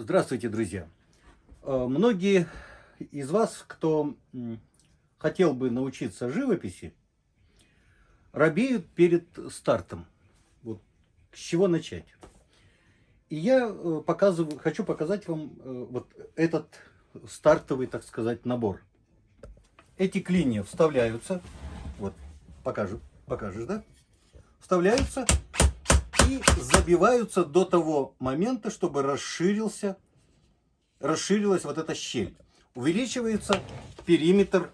Здравствуйте, друзья! Э, многие из вас, кто хотел бы научиться живописи, робеют перед стартом. Вот с чего начать? И я э, показываю, хочу показать вам э, вот этот стартовый, так сказать, набор. Эти клинья вставляются, вот покажу, покажешь, да? Вставляются и забиваются до того момента, чтобы расширился, расширилась вот эта щель. Увеличивается периметр,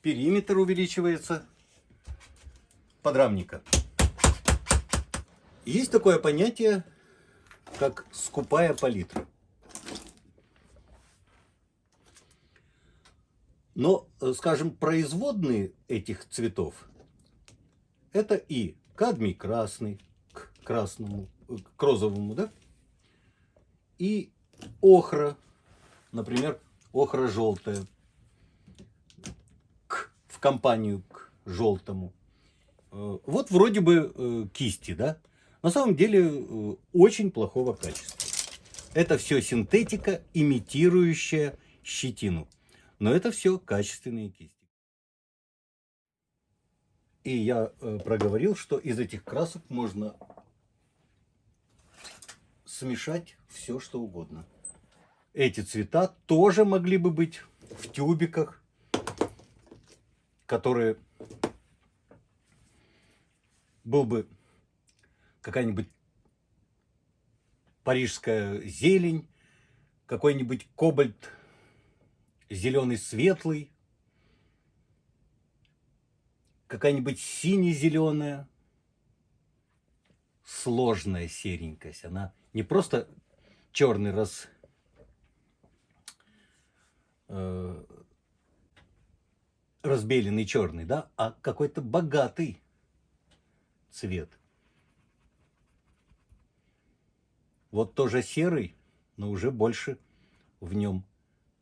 периметр увеличивается подрамника. Есть такое понятие, как скупая палитра. Но, э, скажем, производные этих цветов это и кадмий красный, к красному, к розовому, да? И охра, например, охра желтая, к, в компанию к желтому. Э, вот вроде бы э, кисти, да? На самом деле э, очень плохого качества. Это все синтетика, имитирующая щетину. Но это все качественные кисти. И я э, проговорил, что из этих красок можно смешать все, что угодно. Эти цвета тоже могли бы быть в тюбиках, которые был бы какая-нибудь парижская зелень, какой-нибудь кобальт зеленый светлый, какая-нибудь сине-зеленая, сложная серенькость. Она не просто черный раз э, разбеленный черный, да, а какой-то богатый цвет. Вот тоже серый, но уже больше в нем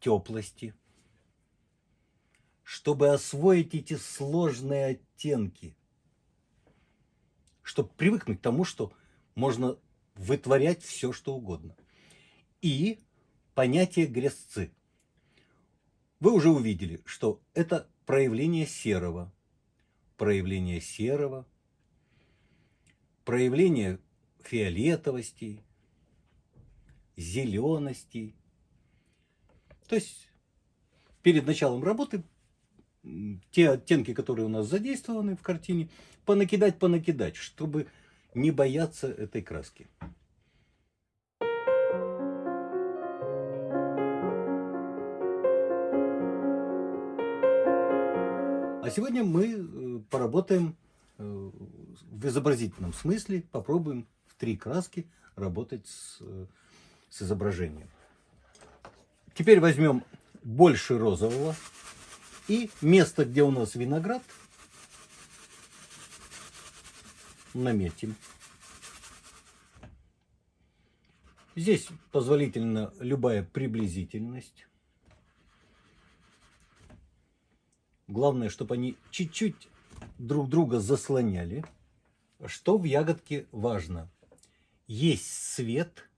теплости чтобы освоить эти сложные оттенки, чтобы привыкнуть к тому, что можно вытворять все, что угодно. И понятие грязцы. Вы уже увидели, что это проявление серого, проявление серого, проявление фиолетовости, зелености. То есть перед началом работы те оттенки, которые у нас задействованы в картине, понакидать, понакидать, чтобы не бояться этой краски. А сегодня мы э, поработаем э, в изобразительном смысле, попробуем в три краски работать с, э, с изображением. Теперь возьмем больше розового и место, где у нас виноград, наметим. Здесь позволительна любая приблизительность. Главное, чтобы они чуть-чуть друг друга заслоняли. Что в ягодке важно? Есть свет,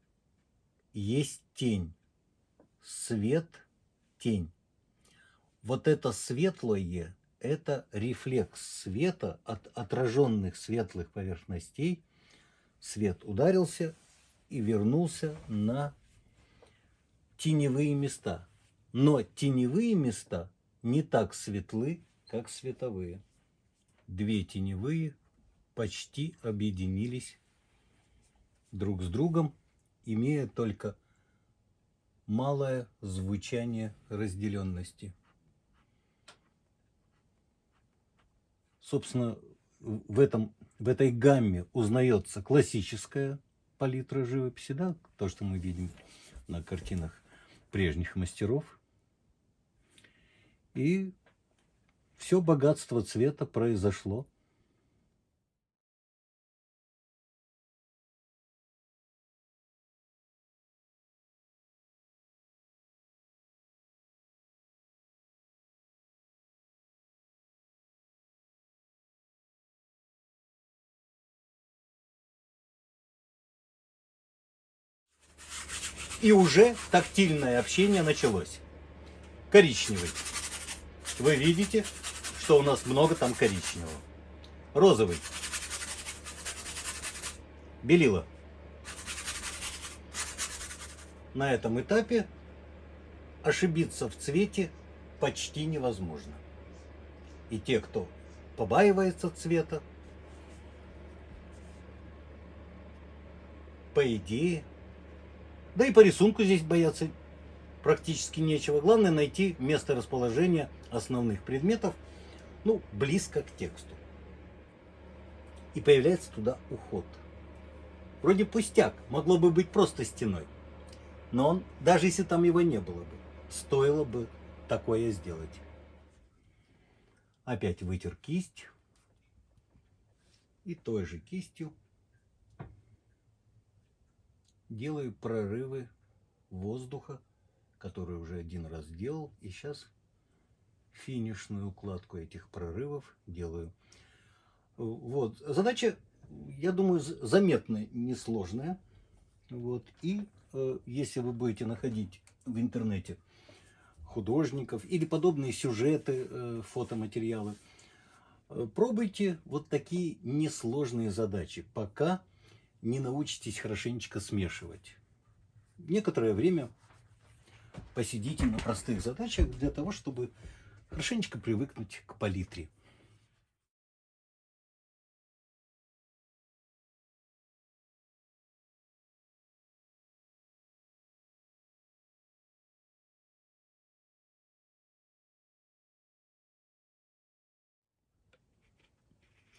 есть тень. Свет, тень. Вот это светлое, это рефлекс света от отраженных светлых поверхностей. Свет ударился и вернулся на теневые места. Но теневые места не так светлы, как световые. Две теневые почти объединились друг с другом, имея только малое звучание разделенности. Собственно, в, этом, в этой гамме узнается классическая палитра живописи, да, то, что мы видим на картинах прежних мастеров. И все богатство цвета произошло И уже тактильное общение началось. Коричневый. Вы видите, что у нас много там коричневого. Розовый. Белила. На этом этапе ошибиться в цвете почти невозможно. И те, кто побаивается цвета, по идее, да и по рисунку здесь бояться практически нечего. Главное найти место расположения основных предметов, ну, близко к тексту. И появляется туда уход. Вроде пустяк, могло бы быть просто стеной. Но он, даже если там его не было бы, стоило бы такое сделать. Опять вытер кисть. И той же кистью делаю прорывы воздуха, который уже один раз делал. И сейчас финишную укладку этих прорывов делаю. Вот. Задача, я думаю, заметно несложная. Вот. И э, если вы будете находить в интернете художников или подобные сюжеты, э, фотоматериалы. Э, пробуйте вот такие несложные задачи, пока не научитесь хорошенечко смешивать. Некоторое время посидите на простых задачах для того, чтобы хорошенечко привыкнуть к палитре.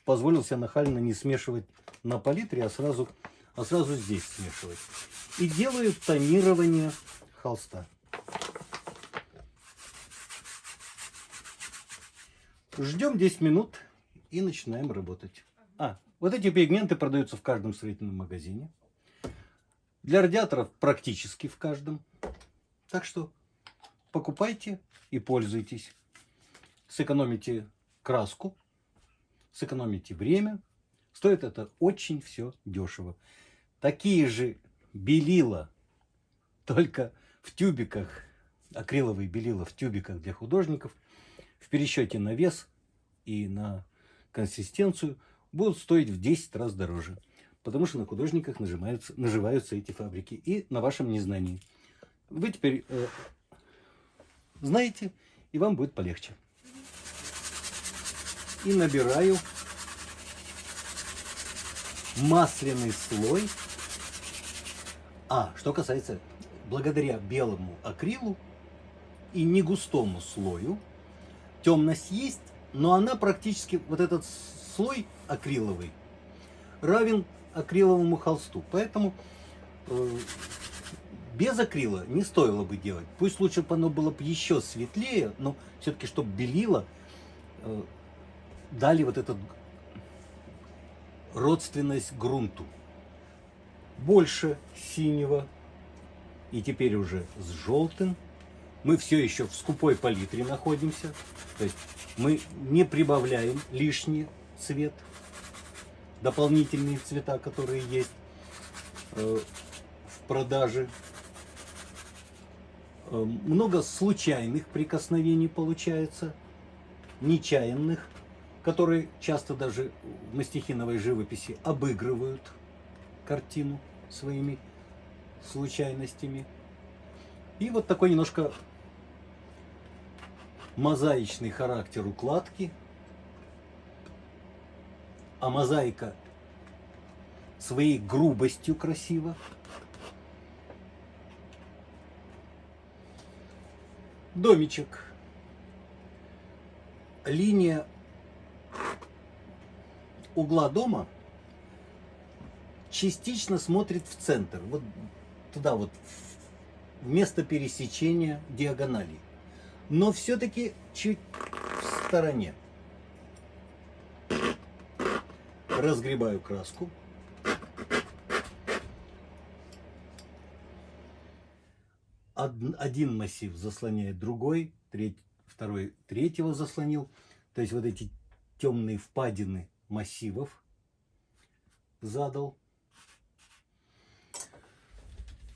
Позволил себе нахально не смешивать на палитре, а сразу, а сразу здесь смешивать. И делаю тонирование холста. Ждем 10 минут и начинаем работать. А, вот эти пигменты продаются в каждом строительном магазине. Для радиаторов практически в каждом. Так что покупайте и пользуйтесь. Сэкономите краску сэкономите время. Стоит это очень все дешево. Такие же белила, только в тюбиках, акриловые белила в тюбиках для художников, в пересчете на вес и на консистенцию будут стоить в 10 раз дороже. Потому что на художниках нажимаются, наживаются эти фабрики и на вашем незнании. Вы теперь э, знаете, и вам будет полегче и набираю масляный слой. А, что касается, благодаря белому акрилу и не густому слою, темность есть, но она практически, вот этот слой акриловый, равен акриловому холсту. Поэтому э, без акрила не стоило бы делать. Пусть лучше бы оно было бы еще светлее, но все-таки, чтобы белило, э, дали вот эту родственность грунту. Больше синего и теперь уже с желтым. Мы все еще в скупой палитре находимся. То есть мы не прибавляем лишний цвет, дополнительные цвета, которые есть э, в продаже. Э, много случайных прикосновений получается, нечаянных которые часто даже в мастихиновой живописи обыгрывают картину своими случайностями. И вот такой немножко мозаичный характер укладки. А мозаика своей грубостью красиво. Домичек. Линия угла дома частично смотрит в центр, вот туда вот, в место пересечения диагоналей. Но все-таки чуть в стороне. Разгребаю краску. Один массив заслоняет другой, треть, второй третьего заслонил. То есть вот эти темные впадины массивов задал.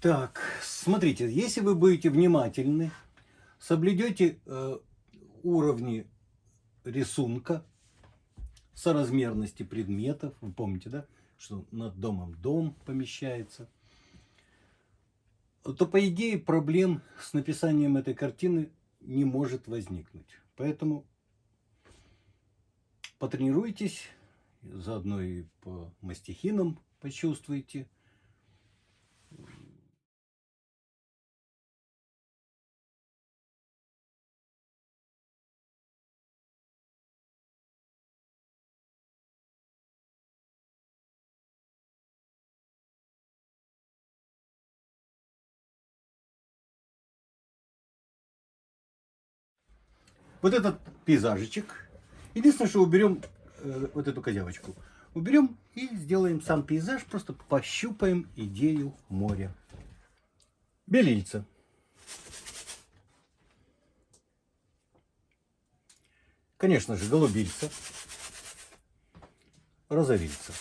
Так, смотрите, если вы будете внимательны, соблюдете э, уровни рисунка, соразмерности предметов, вы помните, да, что над домом дом помещается, то, по идее, проблем с написанием этой картины не может возникнуть. Поэтому потренируйтесь, заодно и по мастихинам почувствуйте. Вот этот пейзажечек. Единственное, что уберем э, вот эту козявочку. Уберем и сделаем сам пейзаж, просто пощупаем идею моря. Белильца. Конечно же, голубильца. Розовильца.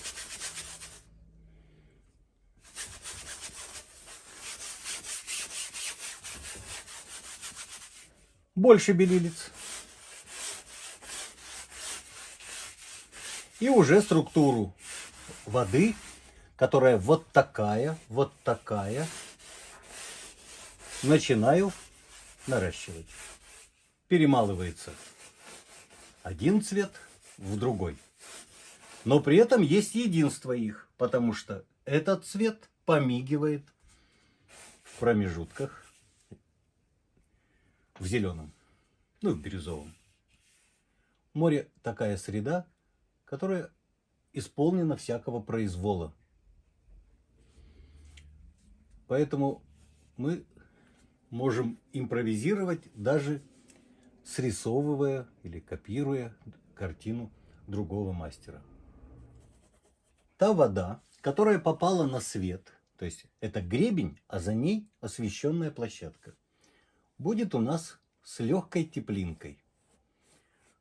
Больше белилиц. И уже структуру воды, которая вот такая, вот такая, начинаю наращивать. Перемалывается один цвет в другой. Но при этом есть единство их, потому что этот цвет помигивает в промежутках в зеленом, ну, в бирюзовом. Море такая среда, которая исполнена всякого произвола. Поэтому мы можем импровизировать даже срисовывая или копируя картину другого мастера. Та вода, которая попала на свет, то есть это гребень, а за ней освещенная площадка, будет у нас с легкой теплинкой.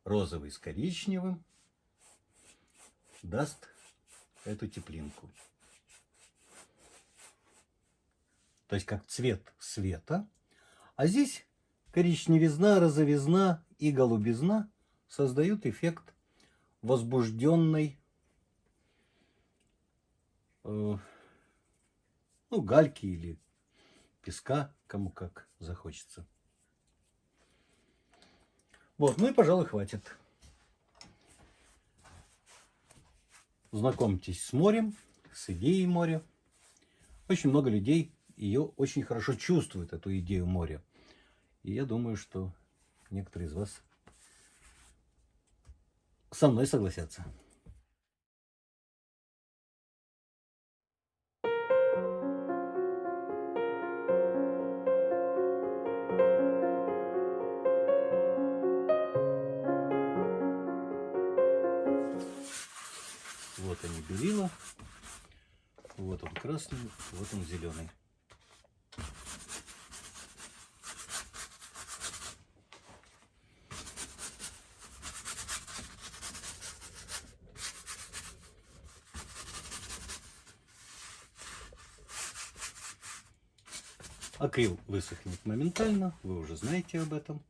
Розовый с коричневым, даст эту теплинку. То есть как цвет света. А здесь коричневизна, розовизна и голубизна создают эффект возбужденной э, ну, гальки или песка, кому как захочется. Вот, ну и, пожалуй, хватит. Знакомьтесь с морем, с идеей моря. Очень много людей ее очень хорошо чувствуют, эту идею моря. И я думаю, что некоторые из вас со мной согласятся. Высохнет моментально, вы уже знаете об этом.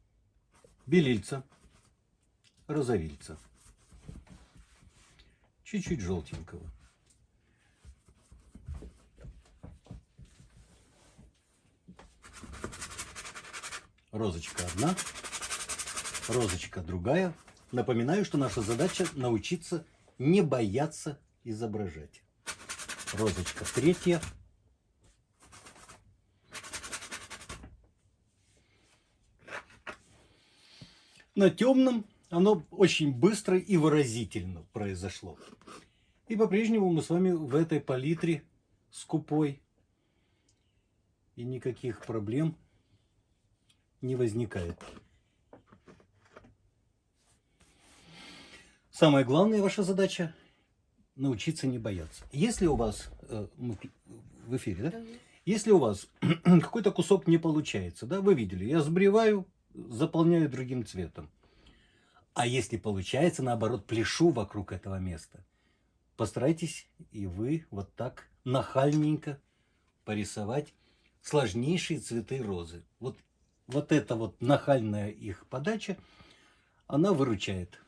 Белильца, розовильца чуть-чуть желтенького. Розочка одна, розочка другая. Напоминаю, что наша задача научиться не бояться изображать. Розочка третья. На темном оно очень быстро и выразительно произошло. И по-прежнему мы с вами в этой палитре скупой. И никаких проблем не возникает. Самая главная ваша задача – научиться не бояться. Если у вас, э, в эфире, да? Если у вас какой-то кусок не получается, да, вы видели, я сбриваю, заполняю другим цветом. А если получается, наоборот, пляшу вокруг этого места. Постарайтесь и вы вот так нахальненько порисовать сложнейшие цветы розы. Вот, вот эта вот нахальная их подача, она выручает.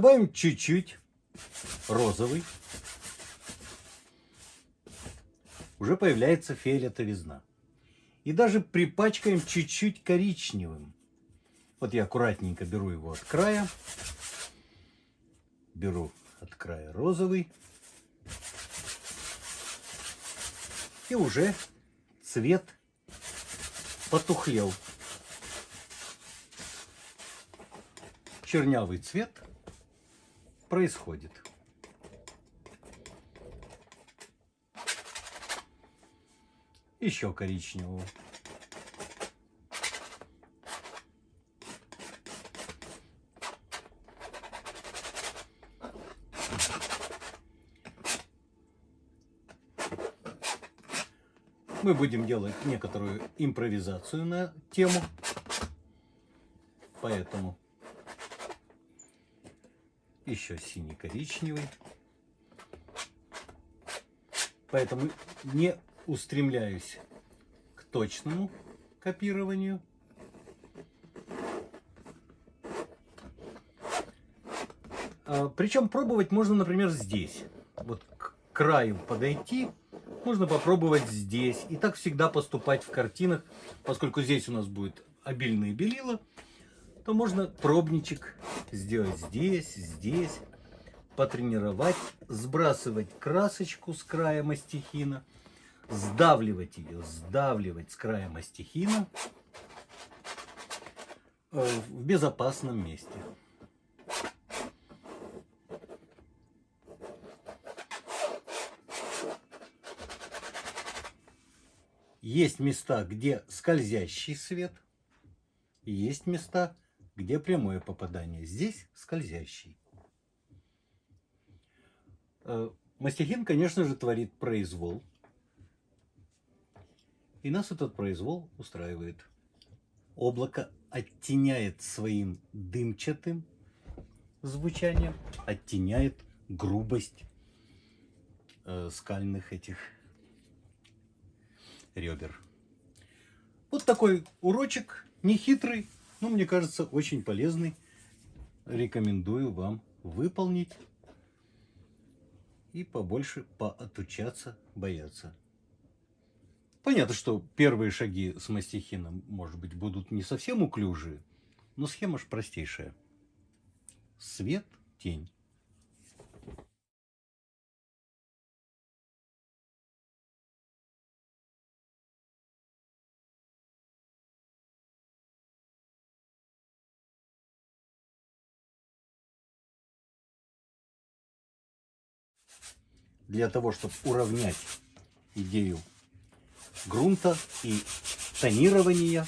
Добавим чуть-чуть розовый. Уже появляется фиолетовизна. И даже припачкаем чуть-чуть коричневым. Вот я аккуратненько беру его от края. Беру от края розовый. И уже цвет потухлел. Чернявый цвет происходит. Еще коричневого. Мы будем делать некоторую импровизацию на тему. Поэтому еще синий-коричневый. Поэтому не устремляюсь к точному копированию. А, причем пробовать можно, например, здесь. Вот к краю подойти, можно попробовать здесь. И так всегда поступать в картинах, поскольку здесь у нас будет обильное белила, то можно пробничек сделать здесь, здесь, потренировать, сбрасывать красочку с края мастихина, сдавливать ее, сдавливать с края мастихина э, в безопасном месте. Есть места, где скользящий свет, есть места, где прямое попадание. Здесь скользящий. Э, мастихин, конечно же, творит произвол. И нас этот произвол устраивает. Облако оттеняет своим дымчатым звучанием, оттеняет грубость э, скальных этих ребер. Вот такой урочек, нехитрый, ну, мне кажется, очень полезный. Рекомендую вам выполнить и побольше поотучаться бояться. Понятно, что первые шаги с мастихином, может быть, будут не совсем уклюжие, но схема же простейшая. Свет, тень. Для того, чтобы уравнять идею грунта и тонирования,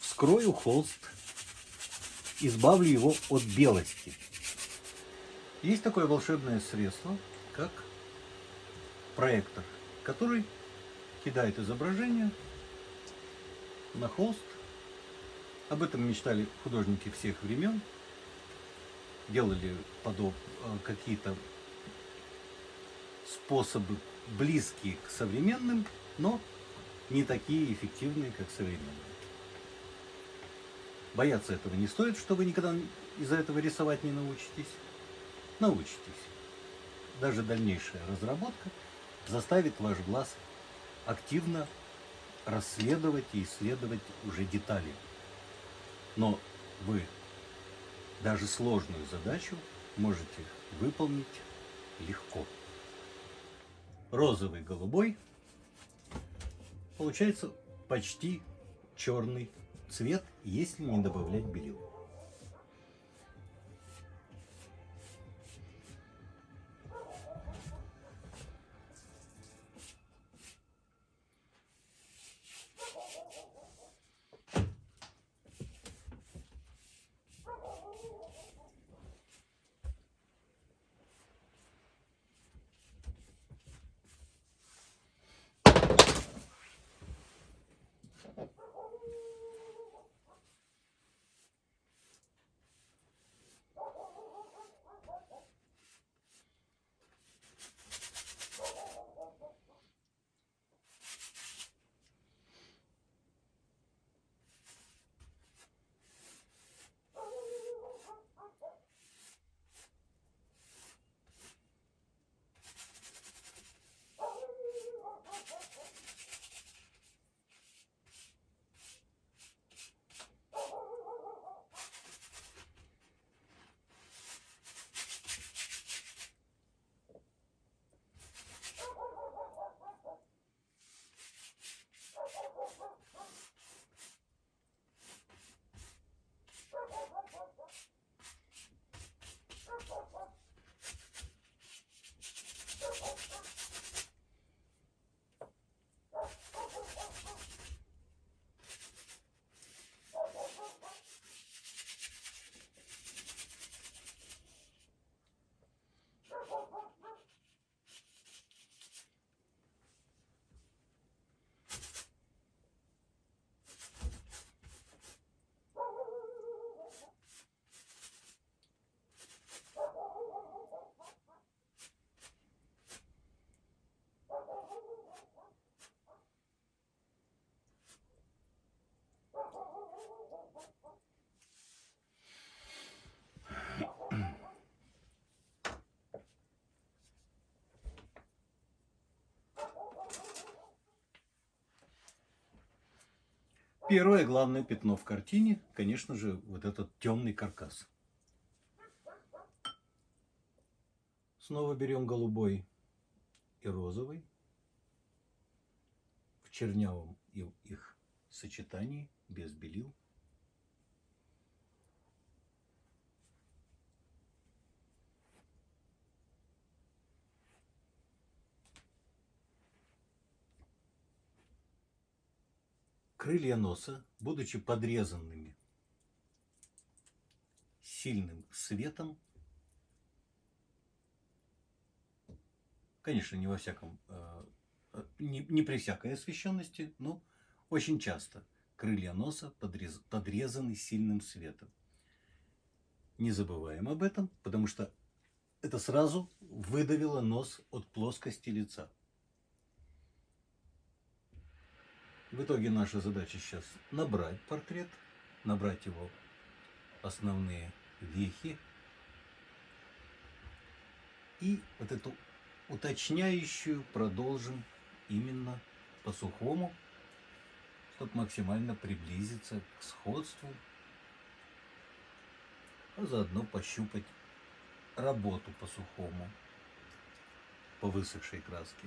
вскрою холст, избавлю его от белости. Есть такое волшебное средство, как проектор, который кидает изображение на холст. Об этом мечтали художники всех времен. Делали подоб... Э, какие-то способы близкие к современным, но не такие эффективные, как современные. Бояться этого не стоит, что вы никогда из-за этого рисовать не научитесь. Научитесь. Даже дальнейшая разработка заставит ваш глаз активно расследовать и исследовать уже детали. Но вы даже сложную задачу можете выполнить легко розовый, голубой, получается почти черный цвет, если не добавлять белил. Первое главное пятно в картине, конечно же, вот этот темный каркас. Снова берем голубой и розовый в чернявом их сочетании, без белил. Крылья носа, будучи подрезанными сильным светом, конечно, не во всяком, э, не при всякой освещенности, но очень часто крылья носа подрез, подрезаны сильным светом. Не забываем об этом, потому что это сразу выдавило нос от плоскости лица. В итоге наша задача сейчас набрать портрет, набрать его основные вехи и вот эту уточняющую продолжим именно по сухому, чтобы максимально приблизиться к сходству, а заодно пощупать работу по сухому, по высохшей краске.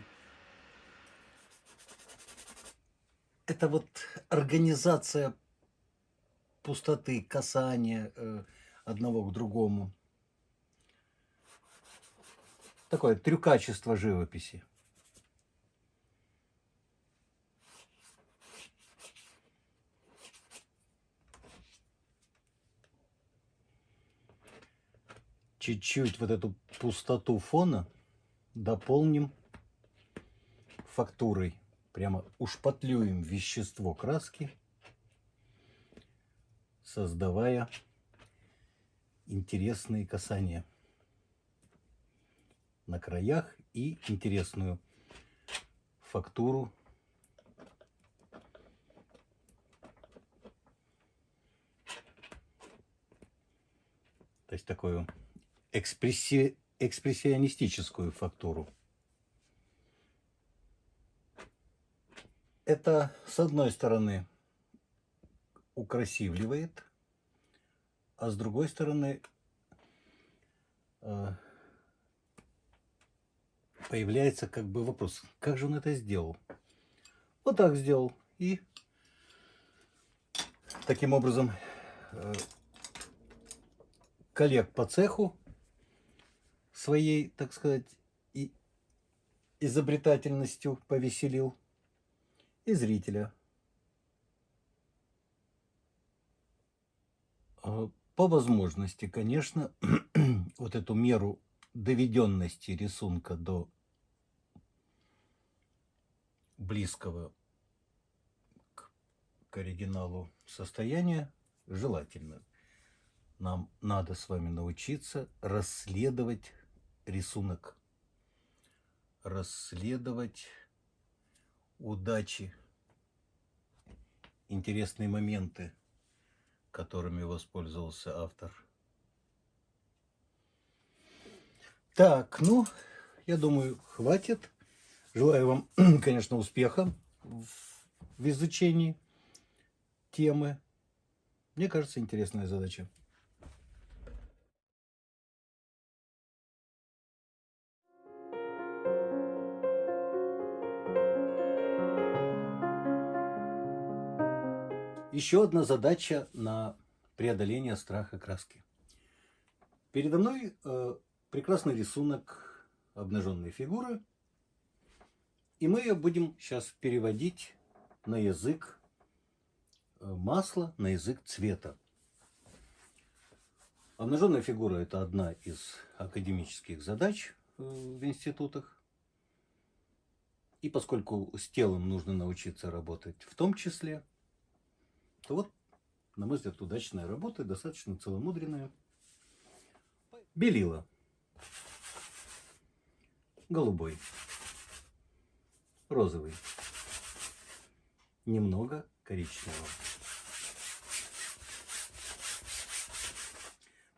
Это вот организация пустоты, касания э, одного к другому – такое трюкачество живописи. Чуть-чуть вот эту пустоту фона дополним фактурой. Прямо ушпатлюем вещество краски, создавая интересные касания на краях и интересную фактуру. То есть такую экспресси... экспрессионистическую фактуру. Это, с одной стороны, украсивливает, а с другой стороны, э, появляется как бы вопрос, как же он это сделал? Вот так сделал. И таким образом э, коллег по цеху своей, так сказать, и изобретательностью повеселил и зрителя. А по возможности, конечно, вот эту меру доведенности рисунка до близкого к, к оригиналу состояния желательно. Нам надо с вами научиться расследовать рисунок, расследовать удачи, интересные моменты, которыми воспользовался автор. Так, ну, я думаю, хватит. Желаю вам, конечно, успеха в изучении темы. Мне кажется, интересная задача. Еще одна задача на преодоление страха краски. Передо мной э, прекрасный рисунок обнаженной фигуры – и мы ее будем сейчас переводить на язык э, масла, на язык цвета. Обнаженная фигура – это одна из академических задач э, в институтах. И поскольку с телом нужно научиться работать в том числе, то вот, на мой взгляд, удачная работа, достаточно целомудренная. Белила. Голубой розовый, немного коричневого.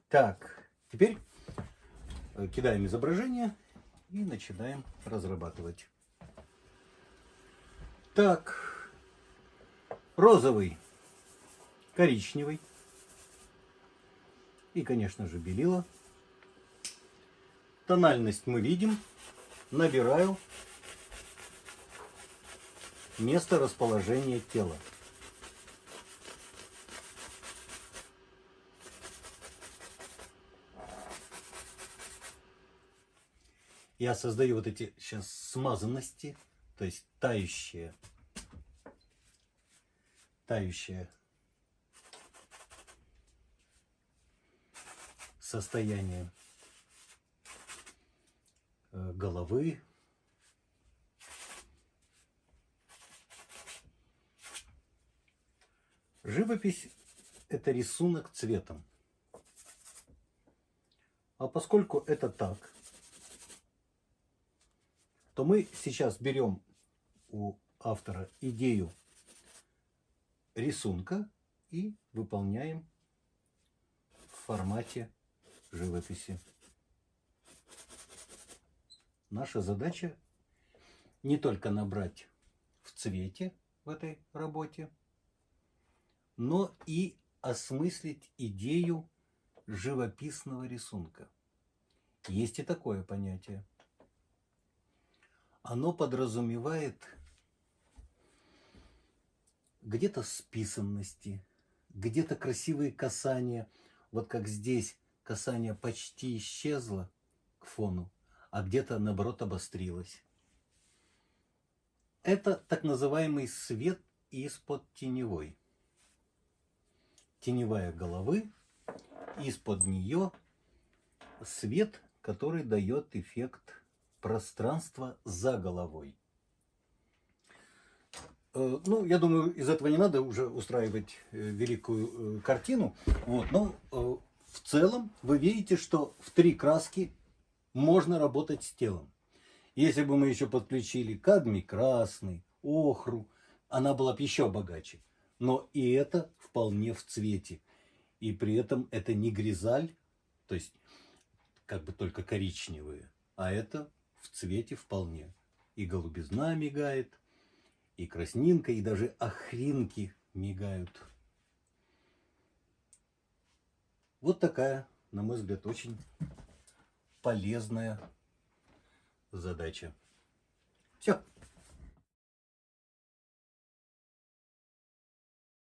Так, теперь э, кидаем изображение и начинаем разрабатывать. Так, розовый. Коричневый и, конечно же, белила. Тональность мы видим. Набираю место расположения тела. Я создаю вот эти сейчас смазанности, то есть тающие, тающее состояние э, головы. Живопись – это рисунок цветом. А поскольку это так, то мы сейчас берем у автора идею рисунка и выполняем в формате живописи. Наша задача не только набрать в цвете в этой работе, но и осмыслить идею живописного рисунка. Есть и такое понятие – оно подразумевает где-то списанности, где-то красивые касания. Вот как здесь касание почти исчезло к фону, а где-то наоборот обострилось. Это так называемый свет из-под теневой. Теневая головы, из-под нее свет, который дает эффект пространство за головой. Э, ну, я думаю, из этого не надо уже устраивать э, великую э, картину. Вот, но в целом вы видите, что в три краски можно работать с телом. Если бы мы еще подключили кадмий красный, охру, она была бы еще богаче. Но и это вполне в цвете. И при этом это не гризаль, то есть как бы только коричневые, а это в цвете вполне. И голубизна мигает, и краснинка, и даже охринки мигают. Вот такая, на мой взгляд, очень полезная задача. Все.